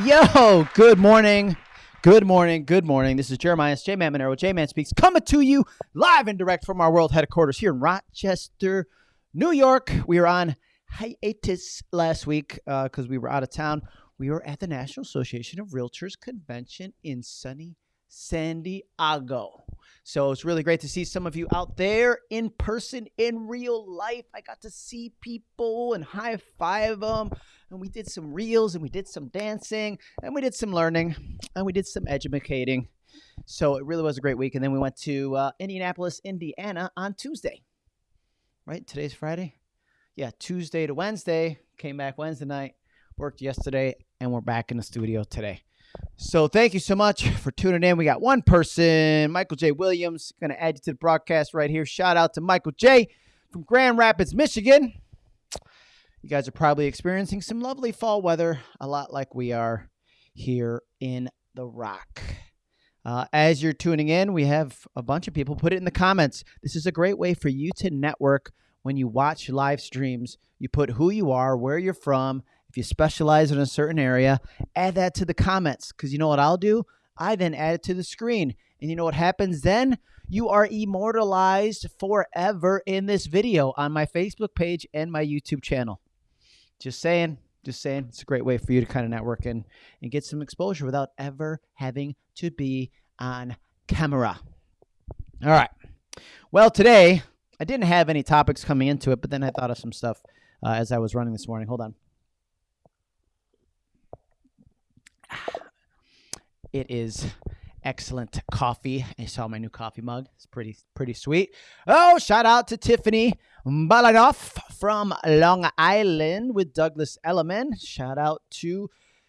Yo, good morning. Good morning. Good morning. This is Jeremiah J Man Monero. J Man Speaks coming to you live and direct from our world headquarters here in Rochester, New York. We were on hiatus last week because uh, we were out of town. We were at the National Association of Realtors convention in sunny San Diego. So it's really great to see some of you out there in person, in real life. I got to see people and high five them. And we did some reels and we did some dancing and we did some learning and we did some educating. So it really was a great week. And then we went to uh, Indianapolis, Indiana on Tuesday. Right? Today's Friday? Yeah, Tuesday to Wednesday. Came back Wednesday night, worked yesterday, and we're back in the studio today. So thank you so much for tuning in. We got one person, Michael J. Williams, going to add you to the broadcast right here. Shout out to Michael J. from Grand Rapids, Michigan. You guys are probably experiencing some lovely fall weather, a lot like we are here in the Rock. Uh, as you're tuning in, we have a bunch of people. Put it in the comments. This is a great way for you to network when you watch live streams. You put who you are, where you're from, if you specialize in a certain area, add that to the comments because you know what I'll do? I then add it to the screen. And you know what happens then? You are immortalized forever in this video on my Facebook page and my YouTube channel. Just saying, just saying, it's a great way for you to kind of network and, and get some exposure without ever having to be on camera. All right. Well, today I didn't have any topics coming into it, but then I thought of some stuff uh, as I was running this morning. Hold on. It is excellent coffee. I saw my new coffee mug. It's pretty pretty sweet. Oh, shout out to Tiffany Balanoff from Long Island with Douglas Elliman. Shout out to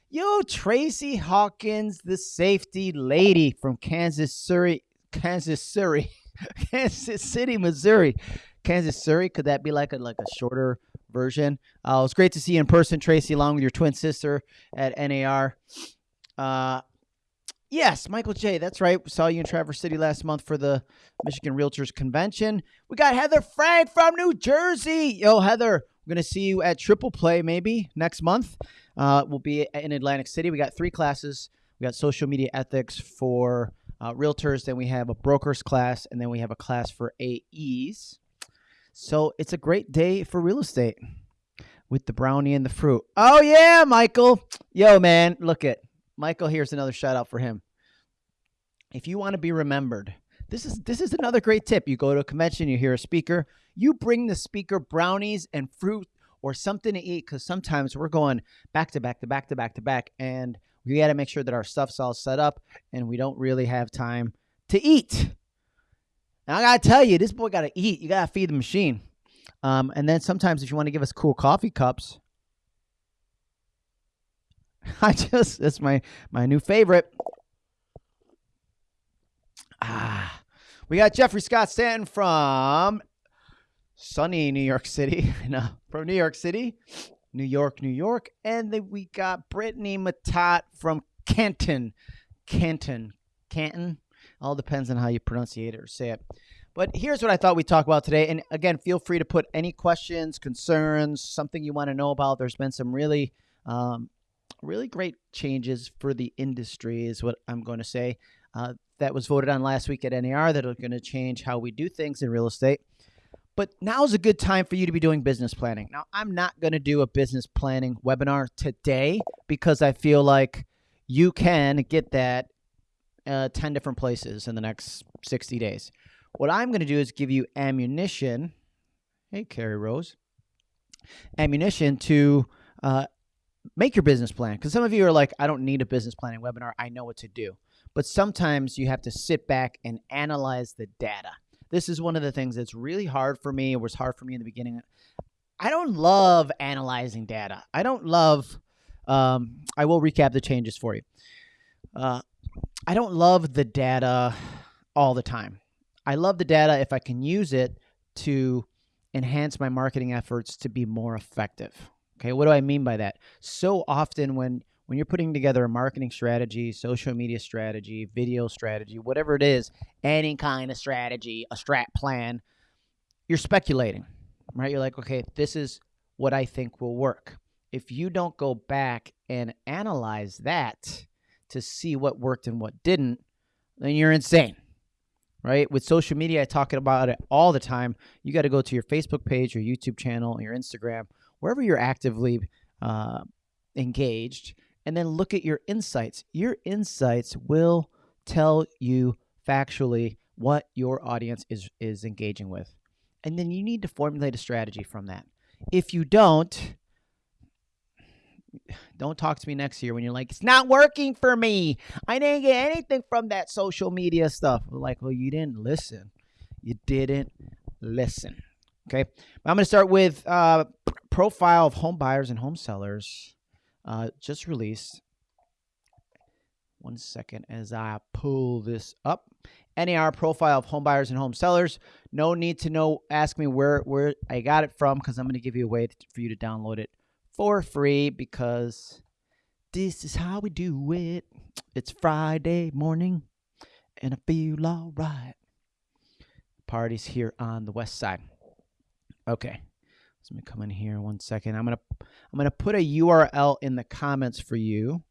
yo Tracy Hawkins, the safety lady from Kansas City, Kansas City, Kansas City, Missouri. Kansas City. Could that be like a like a shorter version? Uh, it was great to see you in person, Tracy, along with your twin sister at NAR. Uh, Yes, Michael J. That's right. We saw you in Traverse City last month for the Michigan Realtors Convention. We got Heather Frank from New Jersey. Yo, Heather, we're going to see you at Triple Play maybe next month. Uh, we'll be in Atlantic City. We got three classes. We got social media ethics for uh, realtors. Then we have a brokers class, and then we have a class for AEs. So it's a great day for real estate with the brownie and the fruit. Oh yeah, Michael. Yo, man, look it. Michael, here's another shout out for him. If you want to be remembered, this is this is another great tip. You go to a convention, you hear a speaker, you bring the speaker brownies and fruit or something to eat because sometimes we're going back to back to back to back to back, and we got to make sure that our stuff's all set up, and we don't really have time to eat. Now I gotta tell you, this boy gotta eat. You gotta feed the machine. Um, and then sometimes if you want to give us cool coffee cups, I just that's my my new favorite. Ah, we got Jeffrey Scott Stanton from sunny New York City. no, from New York City, New York, New York, and then we got Brittany Matat from Canton, Canton, Canton. All depends on how you pronounce it or say it. But here's what I thought we'd talk about today. And again, feel free to put any questions, concerns, something you want to know about. There's been some really um, really great changes for the industry, is what I'm going to say. Uh, that was voted on last week at NAR that are going to change how we do things in real estate. But now is a good time for you to be doing business planning. Now, I'm not going to do a business planning webinar today because I feel like you can get that uh, 10 different places in the next 60 days. What I'm going to do is give you ammunition. Hey, Carrie Rose. Ammunition to uh, make your business plan because some of you are like, I don't need a business planning webinar. I know what to do. But sometimes you have to sit back and analyze the data. This is one of the things that's really hard for me. It was hard for me in the beginning. I don't love analyzing data. I don't love, um, I will recap the changes for you. Uh, I don't love the data all the time. I love the data if I can use it to enhance my marketing efforts to be more effective. Okay, what do I mean by that? So often when when you're putting together a marketing strategy, social media strategy, video strategy, whatever it is, any kind of strategy, a strat plan, you're speculating, right? You're like, okay, this is what I think will work. if you don't go back and analyze that to see what worked and what didn't, then you're insane. Right? With social media, I talk about it all the time. You got to go to your Facebook page, your YouTube channel, your Instagram, wherever you're actively uh, engaged, and then look at your insights. Your insights will tell you factually what your audience is is engaging with. And then you need to formulate a strategy from that. If you don't, don't talk to me next year when you're like, it's not working for me. I didn't get anything from that social media stuff. Like, well, you didn't listen. You didn't listen. Okay. I'm going to start with uh, profile of home buyers and home sellers uh, just released. One second as I pull this up. NAR profile of home buyers and home sellers. No need to know. Ask me where where I got it from because I'm going to give you a way to, for you to download it for free because this is how we do it. It's Friday morning and I feel all right. Parties here on the west side. Okay. So let me come in here one second. I'm gonna I'm gonna put a URL in the comments for you,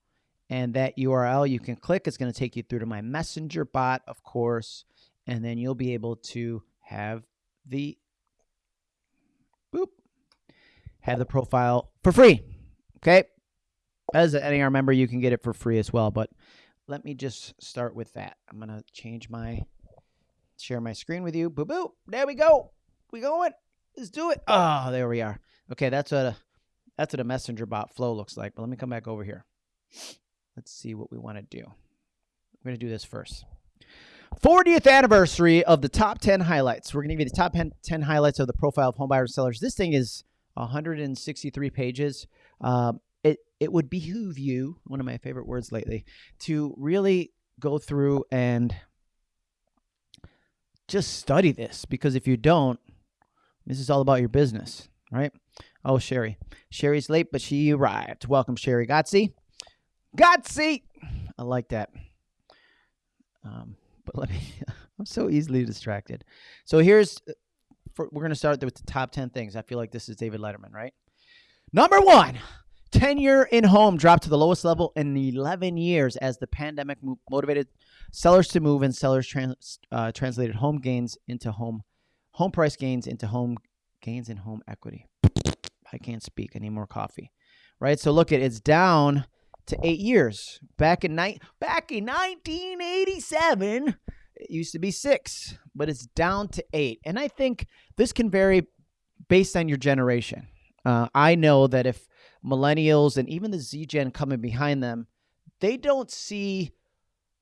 and that URL you can click. It's gonna take you through to my messenger bot, of course, and then you'll be able to have the boop have the profile for free. Okay. As an NAR member, you can get it for free as well. But let me just start with that. I'm to change my, share my screen with you. Boo boo. There we go. We going. Let's do it. Oh, there we are. Okay. That's what a, that's what a messenger bot flow looks like. But let me come back over here. Let's see what we want to do. We're going to do this first. 40th anniversary of the top 10 highlights. We're going to give you the top 10 highlights of the profile of home buyers sellers. This thing is 163 pages. Um, it it would behoove you, one of my favorite words lately, to really go through and just study this because if you don't, this is all about your business, right? Oh, Sherry. Sherry's late, but she arrived. Welcome, Sherry. Gotsy. Gotsy. I like that. Um, but let me, I'm so easily distracted. So here's for, we're going to start with the top 10 things. I feel like this is David Letterman, right? Number one, tenure in home dropped to the lowest level in 11 years as the pandemic motivated sellers to move and sellers trans, uh, translated home gains into home home price gains into home gains in home equity. I can't speak. I need more coffee. Right? So look at it's down to 8 years. Back in night back in 1987, it used to be 6 but it's down to eight. And I think this can vary based on your generation. Uh, I know that if millennials and even the Z Gen coming behind them, they don't see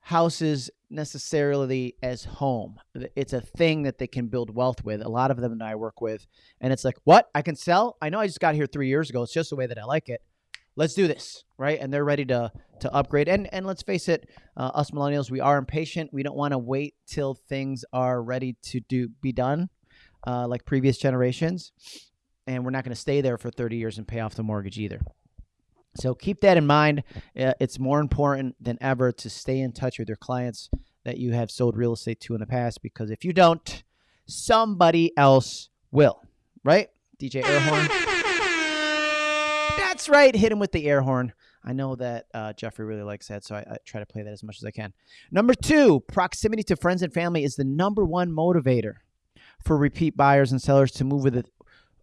houses necessarily as home. It's a thing that they can build wealth with. A lot of them that I work with, and it's like, what? I can sell? I know I just got here three years ago. It's just the way that I like it let's do this right and they're ready to to upgrade and and let's face it uh, us millennials we are impatient we don't want to wait till things are ready to do be done uh, like previous generations and we're not going to stay there for 30 years and pay off the mortgage either so keep that in mind uh, it's more important than ever to stay in touch with your clients that you have sold real estate to in the past because if you don't somebody else will right dj airhorn that's right. Hit him with the air horn. I know that uh, Jeffrey really likes that, so I, I, try to play that as much as I can. Number two, proximity to friends and family is the number one motivator for repeat buyers and sellers to move with it,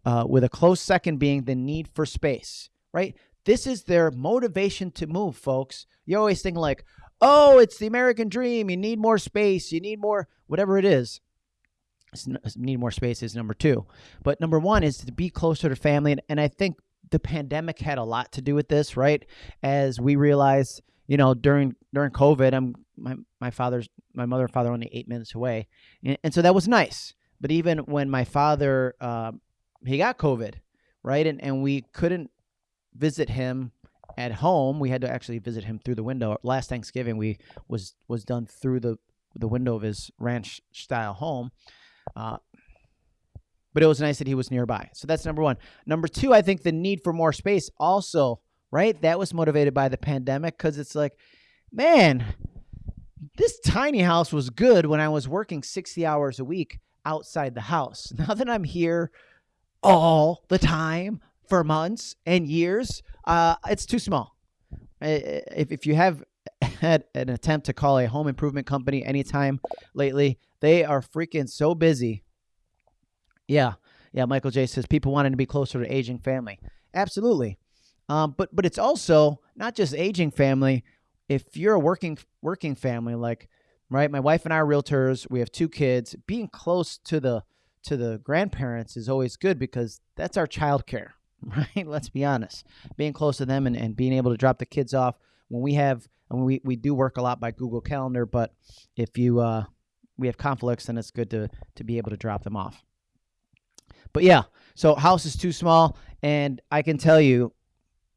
uh, with a close second being the need for space. Right? This is their motivation to move, folks. You always think like, oh, it's the American dream. You need more space. You need more whatever it is. Need more space is number two, but number one is to be closer to family, and, and I think the pandemic had a lot to do with this, right? As we realized, you know, during during COVID, I'm my my father's my mother and father only eight minutes away, and, and so that was nice. But even when my father uh, he got COVID, right, and and we couldn't visit him at home, we had to actually visit him through the window. Last Thanksgiving, we was was done through the the window of his ranch style home. Uh, but it was nice that he was nearby. So that's number one. Number two, I think the need for more space also, right? That was motivated by the pandemic because it's like, man, this tiny house was good when I was working 60 hours a week outside the house. Now that I'm here all the time, for months and years, uh, it's too small. If, if you have had an attempt to call a home improvement company anytime lately, they are freaking so busy. Yeah, yeah. Michael J says people wanting to be closer to aging family. Absolutely, um, but but it's also not just aging family. If you're a working working family, like right, my wife and I are realtors. We have two kids. Being close to the to the grandparents is always good because that's our child care, right? Let's be honest. Being close to them and, and being able to drop the kids off when we have and we, we do work a lot by Google Calendar, but if you uh, we have conflicts, then it's good to to be able to drop them off. But yeah, so house is too small, and I can tell you,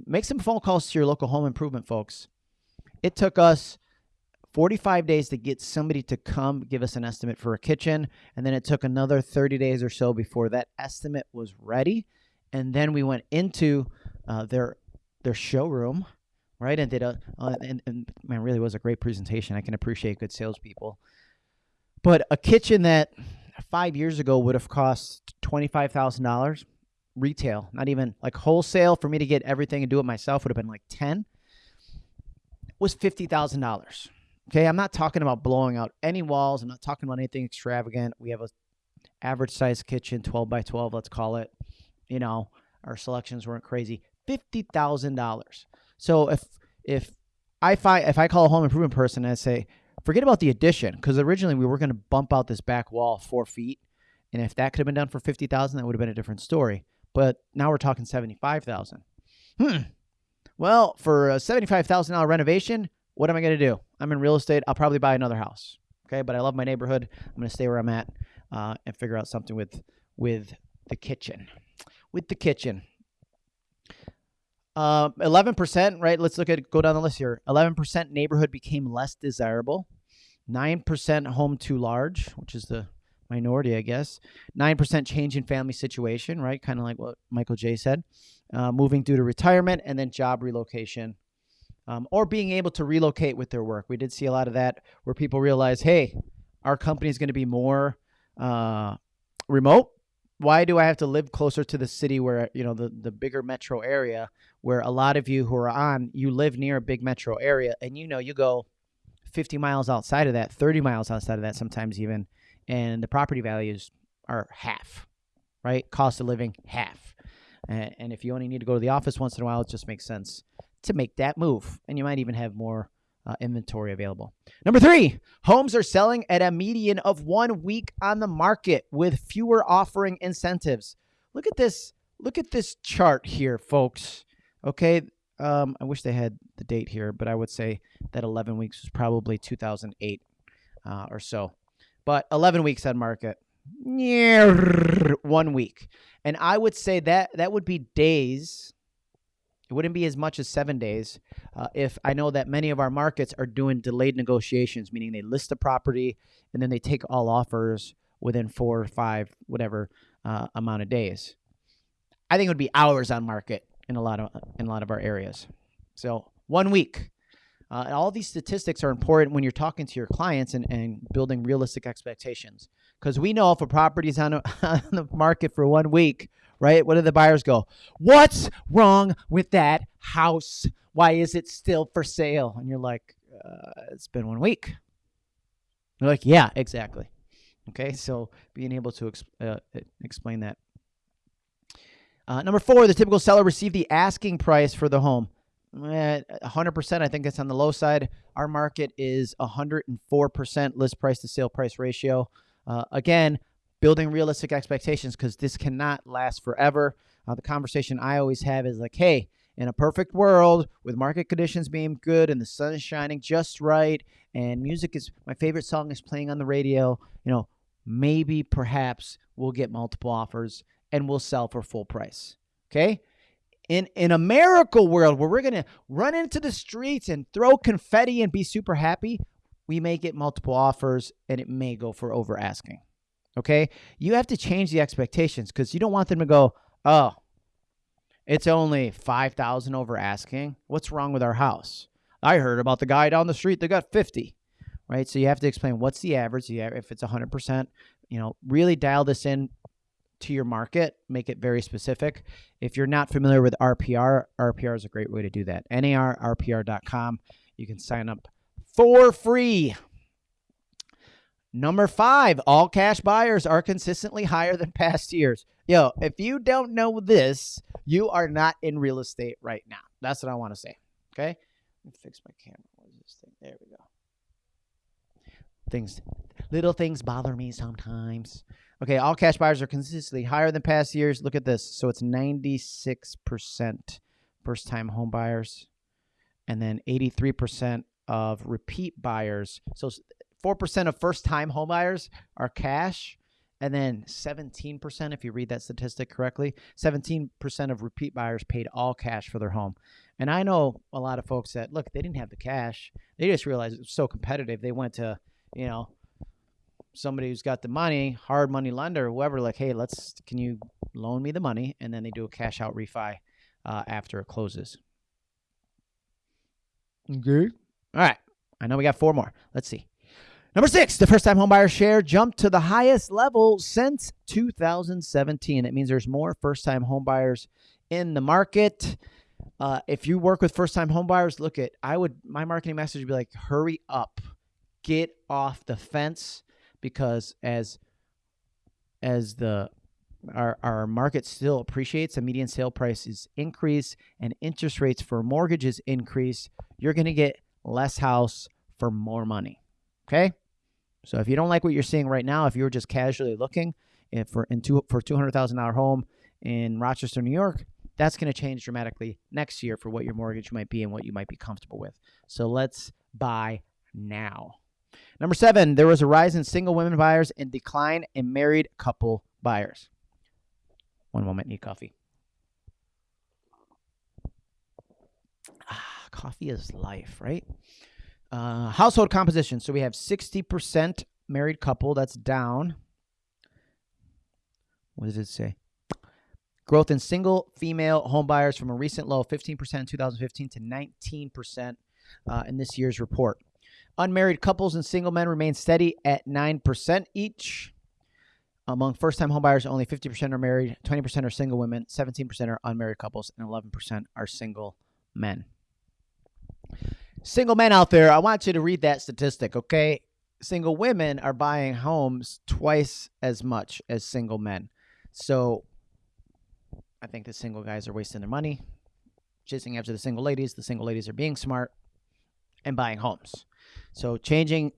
make some phone calls to your local home improvement folks. It took us 45 days to get somebody to come give us an estimate for a kitchen, and then it took another 30 days or so before that estimate was ready, and then we went into uh, their their showroom right? And did a uh, and, and man, really was a great presentation. I can appreciate good salespeople, but a kitchen that five years ago would have cost twenty five thousand dollars retail, not even like wholesale for me to get everything and do it myself would have been like ten. Was fifty thousand dollars. Okay, I'm not talking about blowing out any walls. I'm not talking about anything extravagant. We have a average size kitchen, 12 by 12, let's call it. You know, our selections weren't crazy. Fifty thousand dollars. So if if I if I call a home improvement person and I say, forget about the addition, because originally we were going to bump out this back wall four feet, and if that could have been done for fifty thousand, that would have been a different story. But now we're talking seventy five thousand. Hmm. Well, for a seventy five thousand dollar renovation, what am I going to do? I'm in real estate. I'll probably buy another house. Okay, but I love my neighborhood. I'm going to stay where I'm at uh, and figure out something with with the kitchen. With the kitchen. Uh, 11%, right? Let's look at go down the list here. 11% neighborhood became less desirable. 9% home too large, which is the minority, I guess. 9% change in family situation, right? Kind of like what Michael J said. Uh, moving due to retirement and then job relocation. Um, or being able to relocate with their work. We did see a lot of that where people realize, hey, our company is going to be more uh, remote why do I have to live closer to the city where you know the the bigger metro area where a lot of you who are on you live near a big metro area and you know you go 50 miles outside of that 30 miles outside of that sometimes even and the property values are half right? Cost of living half. And, and if you only need to go to the office once in a while it just makes sense to make that move. And you might even have more uh, inventory available. Number three, homes are selling at a median of one week on the market with fewer offering incentives. Look at this. Look at this chart here, folks. Okay. Um, I wish they had the date here, but I would say that 11 weeks was probably 2008 uh, or so. But 11 weeks on market. One week. And I would say that that would be days it wouldn't be as much as seven days uh, if I know that many of our markets are doing delayed negotiations, meaning they list a property and then they take all offers within four or five, whatever uh, amount of days. I think it would be hours on market in a lot of in a lot of our areas. So one week. Uh, all these statistics are important when you're talking to your clients and, and building realistic expectations. Because we know if a property is on, on the market for one week, right? What do the buyers go? What's wrong with that house? Why is it still for sale? And you're like, uh, it's been one week. They're like, yeah, exactly. Okay, so being able to exp- uh, explain that. Uh, number four, the typical seller received the asking price for the home. 100%, I think it's on the low side. Our market is 104% list price to sale price ratio. Uh, again, building realistic expectations because this cannot last forever. Uh, the conversation I always have is like, hey, in a perfect world with market conditions being good and the sun is shining just right and music is my favorite song is playing on the radio, you know, maybe perhaps we'll get multiple offers and we'll sell for full price. Okay? In in a miracle world where we're going to run into the streets and throw confetti and be super happy, we may get multiple offers and it may go for over asking. Okay. You have to change the expectations because you don't want them to go, oh, it's only 5,000 over asking. What's wrong with our house? I heard about the guy down the street that got 50, right? So you have to explain what's the average. If it's 100%, you know, really dial this in to your market, make it very specific. If you're not familiar with RPR, RPR is a great way to do that. NARRPR.com. You can sign up for free. Number five, all cash buyers are consistently higher than past years. Yo, if you don't know this, you are not in real estate right now. That's what I want to say. Okay. Let me fix my camera. What is this thing? There we go. Things, little things bother me sometimes. Okay, all cash buyers are consistently higher than past years. Look at this. So it's 96% first time home buyers, and then 83% of repeat buyers. So 4% of first time homebuyers are cash. And then 17%, if you read that statistic correctly, 17% of repeat buyers paid all cash for their home. And I know a lot of folks that, look, they didn't have the cash. They just realized it was so competitive. They went to, you know, somebody who's got the money, hard money lender, whoever, like, hey, let's, can you loan me the money? And then they do a cash out refi uh, after it closes. Okay. All right. I know we got four more. Let's see. Number six, the first time homebuyer share jumped to the highest level since 2017. It means there's more first time homebuyers in the market. Uh, if you work with first time homebuyers, look at I would my marketing message would be like, hurry up, get off the fence, because as as the our, our market still appreciates, the median sale price is and interest rates for mortgages increase, you're going to get less house for more money. Okay? So if you don't like what you're seeing right now, if you're just casually looking for in two, for two hundred thousand dollar home in Rochester, New York, that's going to change dramatically next year for what your mortgage might be and what you might be comfortable with. So let's buy now. Number seven, there was a rise in single women buyers and decline in married couple buyers. One moment, need coffee. Ah, coffee is life, right? Uh, household composition. So we have 60% married couple. That's down. What does it say? Growth in single female home buyers from a recent low of 15% in 2015 to 19% uh, in this year's report. Unmarried couples and single men remain steady at 9% each. Among first time homebuyers, only 50% are married, 20% are single women, 17% are unmarried couples, and 11% are single men. Single men out there, I want you to read that statistic, okay? Single women are buying homes twice as much as single men. So I think the single guys are wasting their money, chasing after the single ladies. The single ladies are being smart and buying homes. So changing,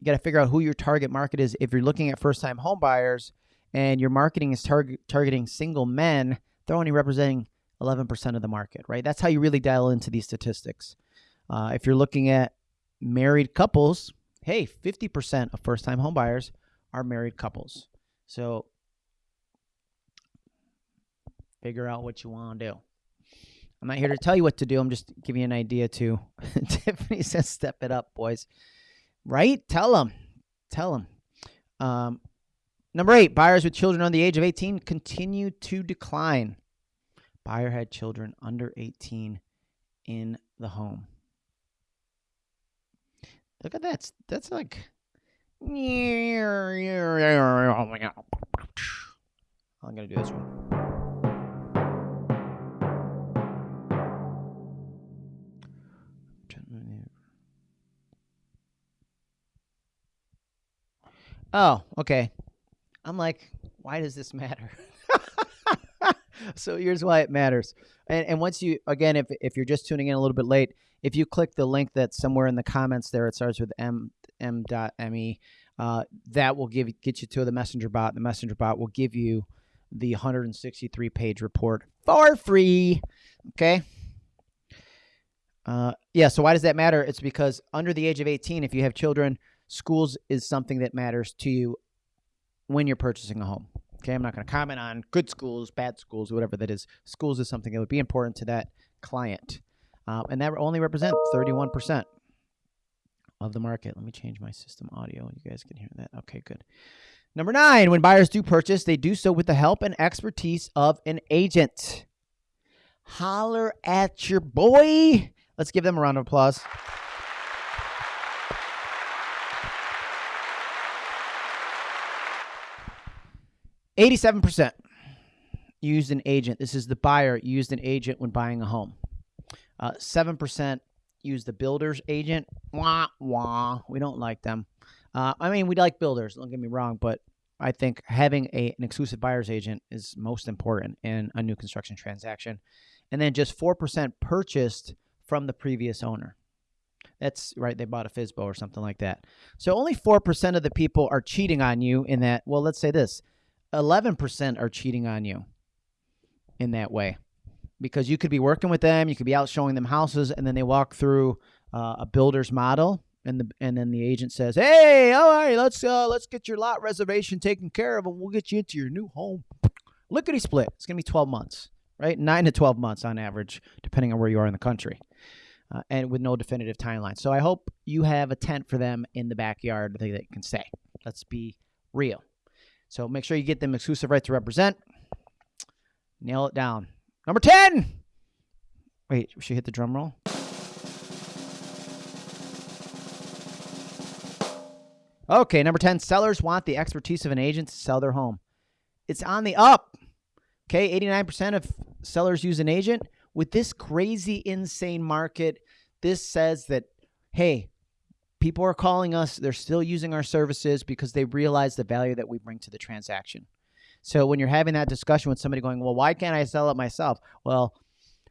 you got to figure out who your target market is. If you're looking at first time home buyers and your marketing is target, targeting single men, they're only representing 11% of the market, right? That's how you really dial into these statistics. Uh, if you're looking at married couples, hey, 50% of first time home buyers are married couples. So figure out what you want to do. I'm not here to tell you what to do. I'm just giving you an idea to. Tiffany says, step it up, boys. Right? Tell them. Tell them. Um, number eight, buyers with children under the age of 18 continue to decline. Buyer had children under 18 in the home. Look at that. That's like. I'm going to do this one. Oh, okay. I'm like, why does this matter? so here's why it matters. And, and once you, again, if, if you're just tuning in a little bit late, if you click the link that's somewhere in the comments there, it starts with m m m.me. Uh, that will give get you to the messenger bot. The messenger bot will give you the 163 page report for free. Okay. Uh, yeah. So why does that matter? It's because under the age of 18, if you have children, schools is something that matters to you when you're purchasing a home. Okay, I'm not going to comment on good schools, bad schools, whatever that is. Schools is something that would be important to that client. Uh, and that only represents 31% of the market. Let me change my system audio. You guys can hear that. Okay, good. Number nine, when buyers do purchase, they do so with the help and expertise of an agent. Holler at your boy. Let's give them a round of applause. 87% used an agent. This is the buyer used an agent when buying a home. Uh, 7% used the builder's agent. Wah, wah. We don't like them. Uh, I mean, we like builders, don't get me wrong, but I think having a, an exclusive buyer's agent is most important in a new construction transaction. And then just 4% purchased from the previous owner. That's right. They bought a FSBO or something like that. So only 4% of the people are cheating on you in that. Well, let's say this 11% are cheating on you in that way because you could be working with them. You could be out showing them houses and then they walk through uh, a builder's model and the and then the agent says, "Hey, all right, let's uh, let's get your lot reservation taken care of, and we'll get you into your new home." Lickety split. It's gonna be 12 months, right? Nine to 12 months on average, depending on where you are in the country uh, and with no definitive timeline. So I hope you have a tent for them in the backyard that they can stay. Let's be real. So make sure you get them exclusive right to represent. Nail it down. Number 10. Wait, we should hit the drum roll. Okay, number 10. Sellers want the expertise of an agent to sell their home. It's on the up. Okay, 89% of sellers use an agent with this crazy, insane market, this says that, hey, people are calling us. They're still using our services because they realize the value that we bring to the transaction. So when you're having that discussion with somebody going, well, why can't I sell it myself? Well,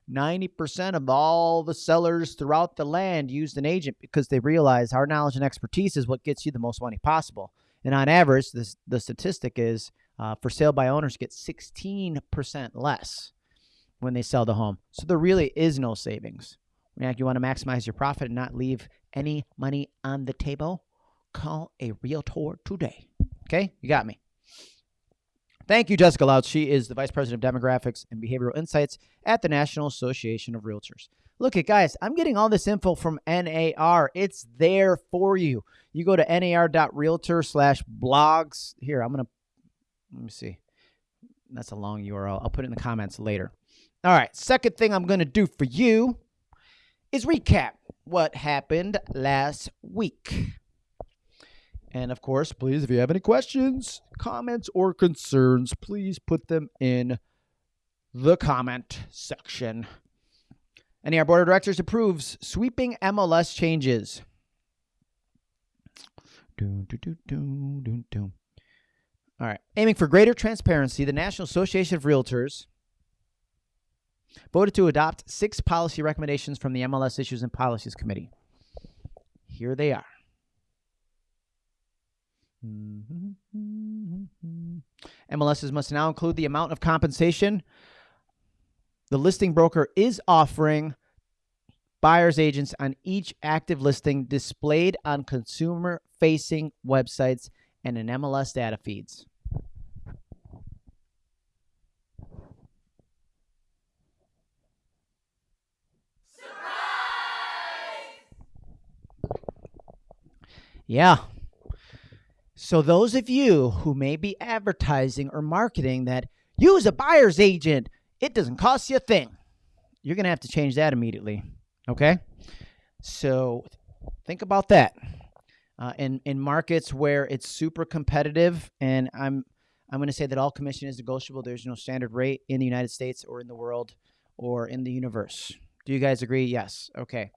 90% of all the sellers throughout the land used an agent because they realize our knowledge and expertise is what gets you the most money possible. And on average, this, the statistic is uh, for sale by owners get 16% less when they sell the home. So there really is no savings. You want to maximize your profit and not leave any money on the table, call a realtor today. Okay, you got me. Thank you, Jessica Lautz. She is the Vice President of Demographics and Behavioral Insights at the National Association of Realtors. Look at guys, I'm getting all this info from NAR. It's there for you. You go to nar.realtor slash blogs. Here, I'm going to, let me see. That's a long URL. I'll put it in the comments later. All right, second thing I'm going to do for you is recap what happened last week. And of course, please, if you have any questions, comments, or concerns, please put them in the comment section. And NAR Board of Directors approves sweeping MLS changes. All right. Aiming for greater transparency, the National Association of Realtors voted to adopt six policy recommendations from the MLS Issues and Policies Committee. Here they are. MLSs must now include the amount of compensation the listing broker is offering buyer's agents on each active listing displayed on consumer facing websites and in MLS data feeds. Yeah. So, those of you who may be advertising or marketing that use a buyer's agent, it doesn't cost you a thing. You're going to have to change that immediately. Okay? So, think about that. Uh, in, in markets where it's super competitive, and I'm, I'm going to say that all commission is negotiable, there's no standard rate in the United States or in the world or in the universe. Do you guys agree? Yes. Okay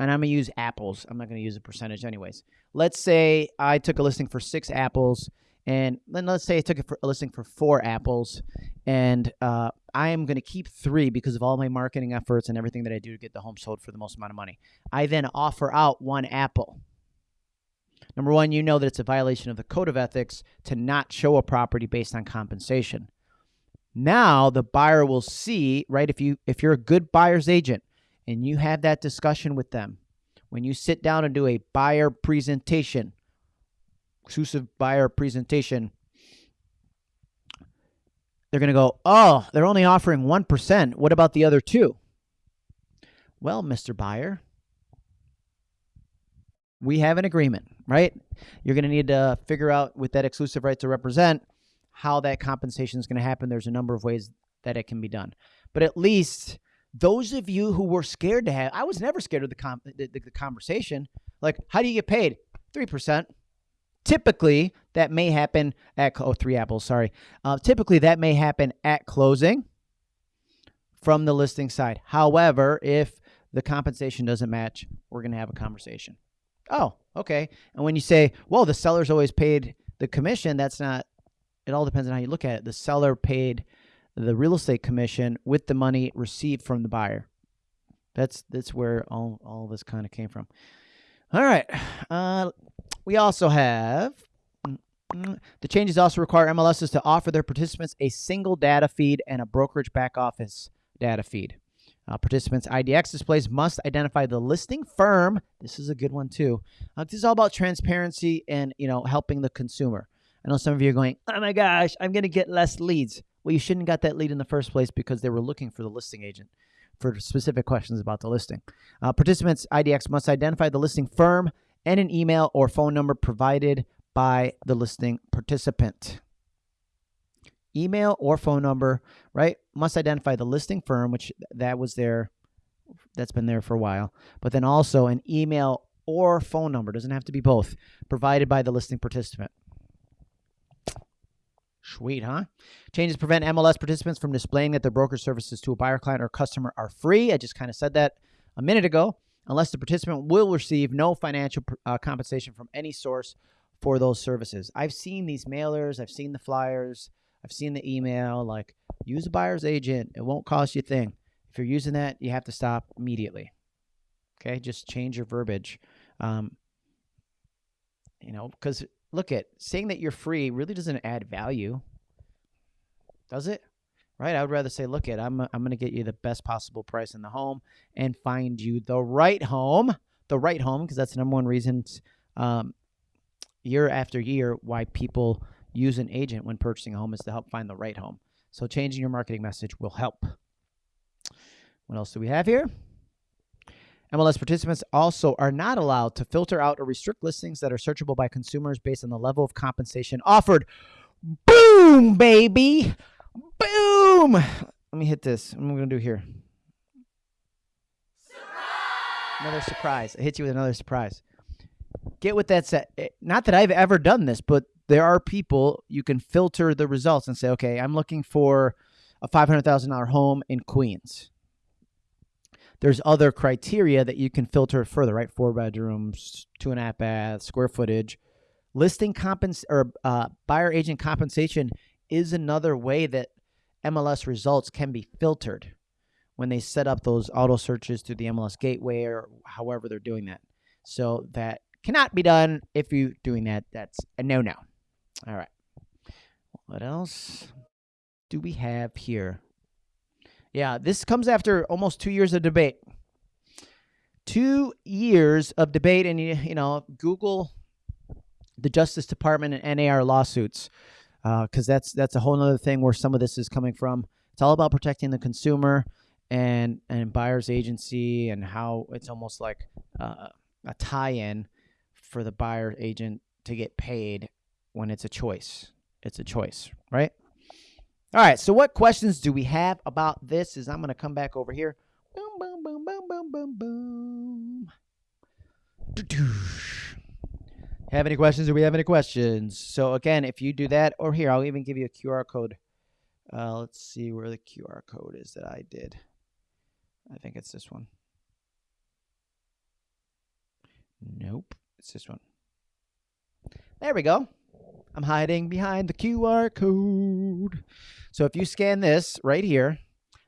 and I'm going to use apples. I'm not going to use a percentage anyways. Let's say I took a listing for six apples, and then let's say I took a listing for four apples, and uh, I am going to keep three because of all my marketing efforts and everything that I do to get the home sold for the most amount of money. I then offer out one apple. Number one, you know that it's a violation of the code of ethics to not show a property based on compensation. Now the buyer will see, right? If you if you're a good buyer's agent, and you have that discussion with them, when you sit down and do a buyer presentation, exclusive buyer presentation, they're going to go, oh, they're only offering 1%. What about the other two? Well, Mr. Buyer, we have an agreement, right? You're going to need to figure out with that exclusive right to represent how that compensation is going to happen. There's a number of ways that it can be done. But at least those of you who were scared to have, I was never scared of the, com- the, the, the conversation. Like, how do you get paid? 3%. typically that may happen at oh three apples. Sorry. Uh, typically that may happen at closing from the listing side. However, if the compensation doesn't match, we're going to have a conversation. Oh, okay. And when you say, well, the seller's always paid the commission, that's not, it all depends on how you look at it. The seller paid the real estate commission with the money received from the buyer. That's that's where all, all this kind of came from. All right. Uh, we also have the changes also require MLSs to offer their participants a single data feed and a brokerage back office data feed. Uh, participants' IDX displays must identify the listing firm. This is a good one too. Uh, this is all about transparency and you know helping the consumer. I know some of you are going, "Oh my gosh, I'm going to get less leads." Well, you shouldn't got that lead in the first place because they were looking for the listing agent for specific questions about the listing. Uh, participants' IDX must identify the listing firm and an email or phone number provided by the listing participant. Email or phone number, right? Must identify the listing firm, which that was there, that's been there for a while, but then also an email or phone number, doesn't have to be both, provided by the listing participant. Sweet, huh? Changes prevent MLS participants from displaying that their broker services to a buyer, client, or customer are free. I just kind of said that a minute ago. Unless the participant will receive no financial uh, compensation from any source for those services. I've seen these mailers, I've seen the flyers, I've seen the email. Like, use a buyer's agent. It won't cost you a thing. If you're using that, you have to stop immediately. Okay, just change your verbiage. Um, you know, because look at saying that you're free really doesn't add value, does it? Right? I would rather say, look at I'm I'm going to get you the best possible price in the home and find you the right home, the right home, because that's the number one reason um, year after year why people use an agent when purchasing a home is to help find the right home. So changing your marketing message will help. What else do we have here? MLS participants also are not allowed to filter out or restrict listings that are searchable by consumers based on the level of compensation offered. Boom, baby. Boom. Let me hit this. What am I going to do here? Surprise! Another surprise. I hit you with another surprise. Get with that set. Eh, not that I've ever done this, but there are people you can filter the results and say, okay, I'm looking for a $500,000 home in Queens there's other criteria that you can filter further, right? Four bedrooms, two and a half baths, square footage. Listing compens or uh, buyer agent compensation is another way that MLS results can be filtered when they set up those auto searches through the MLS gateway or however they're doing that. So that cannot be done if you're doing that. That's a no no. All right. What else do we have here? Yeah, this comes after almost two years of debate. Two years of debate, and you, know, Google the Justice Department and NAR lawsuits, because uh, that's that's a whole other thing where some of this is coming from. It's all about protecting the consumer and and buyer's agency and how it's almost like uh, a tie-in for the buyer agent to get paid when it's a choice. It's a choice, right? All right, so what questions do we have about this? Is I'm going to come back over here. Boom, boom, boom, boom, boom, boom, boom. Have any questions? Do we have any questions? So again, if you do that, or here, I'll even give you a QR code. Uh, let's see where the QR code is that I did. I think it's this one. Nope, it's this one. There we go. I'm hiding behind the QR code. So if you scan this right here,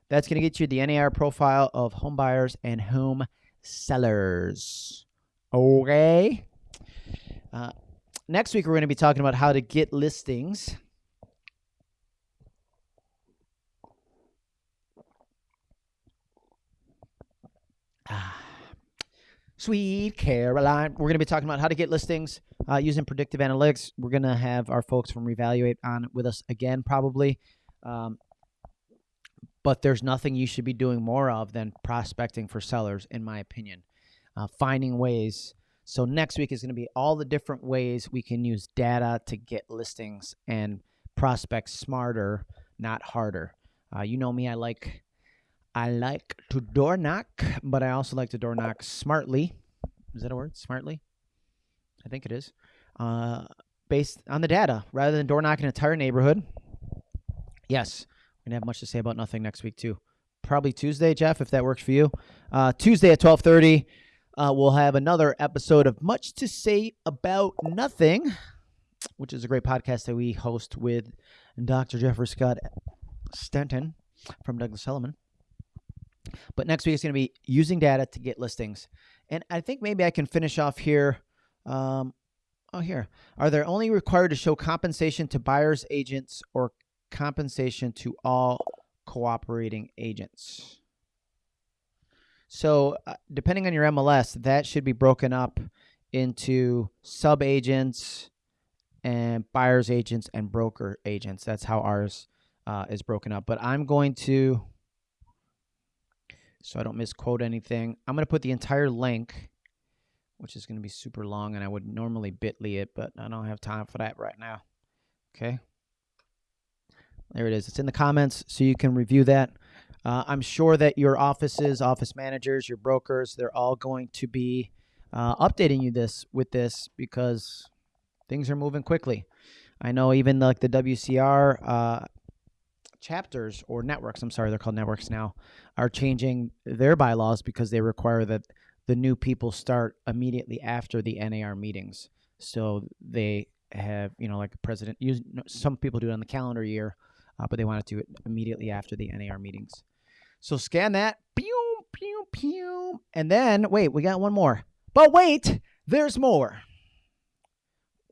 that's going to get you the NAR profile of home buyers and home sellers. Okay. Uh, next week, we're going to be talking about how to get listings. Sweet Caroline. We're going to be talking about how to get listings uh, using predictive analytics. We're going to have our folks from Revaluate on with us again, probably. Um, but there's nothing you should be doing more of than prospecting for sellers, in my opinion. Uh, finding ways. So next week is going to be all the different ways we can use data to get listings and prospect smarter, not harder. Uh, you know me, I like I like to door knock, but I also like to door knock smartly. Is that a word? Smartly? I think it is. Uh, based on the data rather than door knocking an entire neighborhood. Yes, we're gonna have much to say about nothing next week too. Probably Tuesday, Jeff, if that works for you. Uh, Tuesday at twelve thirty, uh, we'll have another episode of Much to Say About Nothing, which is a great podcast that we host with Dr. Jeffrey Scott Stanton from Douglas Elliman. But next week is going to be using data to get listings. And I think maybe I can finish off here. Um, oh, here. Are there only required to show compensation to buyers, agents, or compensation to all cooperating agents? So, uh, depending on your MLS, that should be broken up into sub agents and buyers agents and broker agents. That's how ours uh, is broken up. But I'm going to so I don't misquote anything. I'm going to put the entire link, which is going to be super long, and I would normally bit.ly it, but I don't have time for that right now. Okay. There it is. It's in the comments, so you can review that. Uh, I'm sure that your offices, office managers, your brokers, they're all going to be uh, updating you this with this because things are moving quickly. I know even like the WCR uh, chapters or networks, I'm sorry, they're called networks now, are changing their bylaws because they require that the new people start immediately after the NAR meetings. So they have, you know, like president, some people do it on the calendar year, uh, but they want to do it immediately after the NAR meetings. So scan that, pew, pew, pew, and then wait, we got one more. But wait, there's more.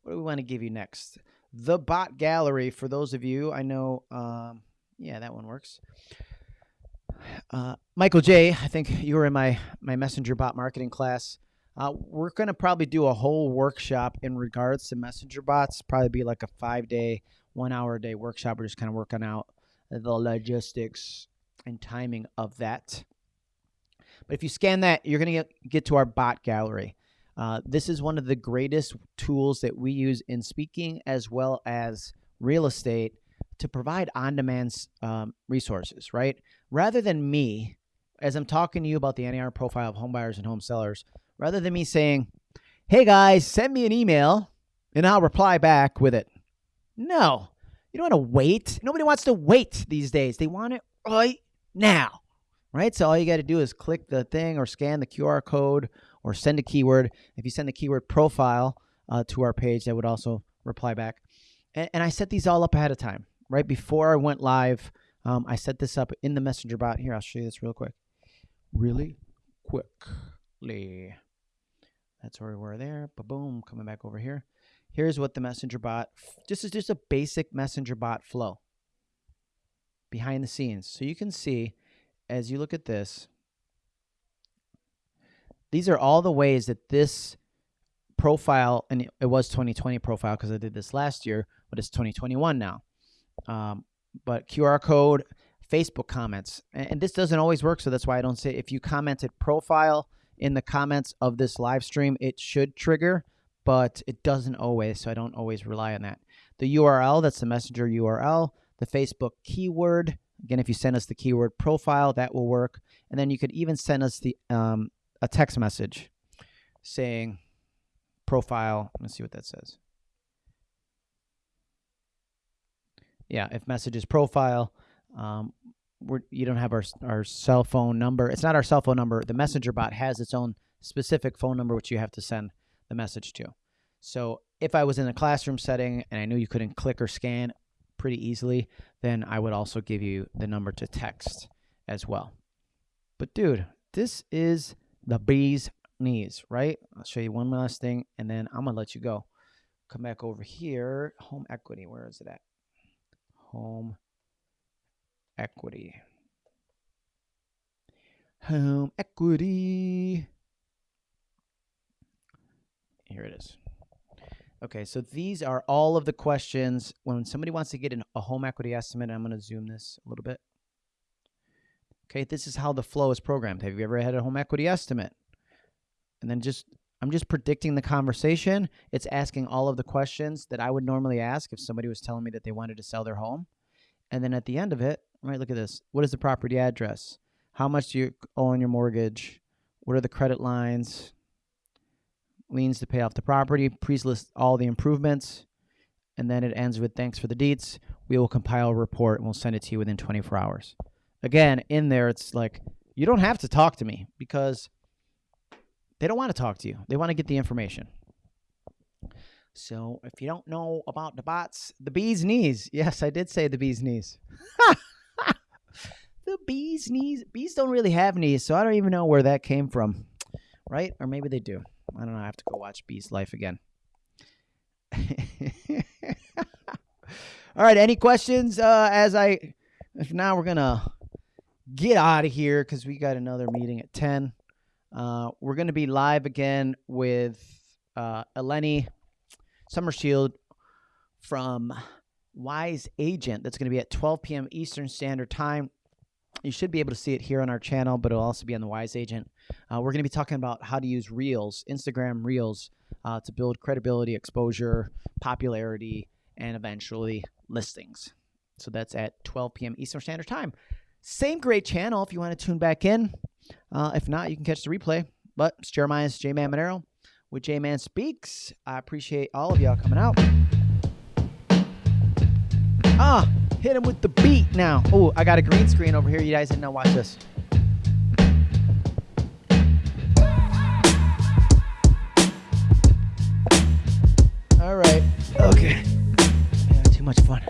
What do we want to give you next? The bot gallery. For those of you, I know um, yeah, that one works. Uh, Michael J, I think you were in my my messenger bot marketing class. Uh, we're going to probably do a whole workshop in regards to messenger bots. Probably be like a five day, one hour a day workshop. We're just kind of working out the logistics and timing of that. But if you scan that, you're going to get, to our bot gallery. Uh, this is one of the greatest tools that we use in speaking as well as real estate to provide on-demand um, resources, right? Rather than me, as I'm talking to you about the NAR profile of home buyers and home sellers, rather than me saying, "Hey guys, send me an email and I'll reply back with it." No, you don't want to wait. Nobody wants to wait these days. They want it right now, right? So all you got to do is click the thing or scan the QR code or send a keyword. If you send the keyword profile uh, to our page, that would also reply back. And, and I set these all up ahead of time right before I went live. Um, I set this up in the messenger bot. Here, I'll show you this real quick. Really quickly. That's where we were there. Boom, coming back over here. Here's what the messenger bot, this is just a basic messenger bot flow behind the scenes. So you can see as you look at this, these are all the ways that this profile, and it was 2020 profile because I did this last year, but it's 2021 now. Um, but QR code, Facebook comments, and, this doesn't always work, so that's why I don't say if you commented profile in the comments of this live stream, it should trigger, but it doesn't always, so I don't always rely on that. The URL, that's the messenger URL, the Facebook keyword. Again, if you send us the keyword profile, that will work. And then you could even send us the um, a text message saying profile. Let's see what that says. Yeah, if messages profile, um, we're, you don't have our our cell phone number. It's not our cell phone number. The messenger bot has its own specific phone number which you have to send the message to. So if I was in a classroom setting and I knew you couldn't click or scan pretty easily, then I would also give you the number to text as well. But dude, this is the bee's knees, right? I'll show you one last thing and then I'm gonna let you go. Come back over here. Home equity, where is it at? Home equity. Home equity. Here it is. Okay, so these are all of the questions when somebody wants to get an, a home equity estimate. I'm going to zoom this a little bit. Okay, this is how the flow is programmed. Have you ever had a home equity estimate? And then just I'm just predicting the conversation. It's asking all of the questions that I would normally ask if somebody was telling me that they wanted to sell their home. And then at the end of it, right, look at this. What is the property address? How much do you owe on your mortgage? What are the credit lines? Liens to pay off the property. Please list all the improvements. and then it ends with thanks for the deets. We will compile a report and we'll send it to you within 24 hours. Again, in there, it's like you don't have to talk to me because they don't want to talk to you. They want to get the information. So if you don't know about the bots, the bee's knees. Yes, I did say the bee's knees. the bee's knees. Bees don't really have knees, so I don't even know where that came from. Right? Or maybe they do. I don't know. I have to go watch Bee's Life again. All right. Any questions? Uh, as I, if now we're gonna get out of here because we got another meeting at ten. Uh, we're gonna be live again with uh, Eleni Summershield from Wise Agent. That's gonna be at 12 p.m. Eastern Standard Time. You should be able to see it here on our channel, but it'll also be on the Wise Agent. Uh, we're going to be talking about how to use Reels, Instagram Reels, uh, to build credibility, exposure, popularity, and eventually listings. So that's at 12 p.m. Eastern Standard Time. Same great channel if you want to tune back in. Uh, if not, you can catch the replay. But it's Jeremiah's J Man Monero with J Man Speaks. I appreciate all of y'all coming out. Ah, hit him with the beat now. Oh, I got a green screen over here. You guys didn't know. Watch this. All right. Okay. Yeah, too much fun.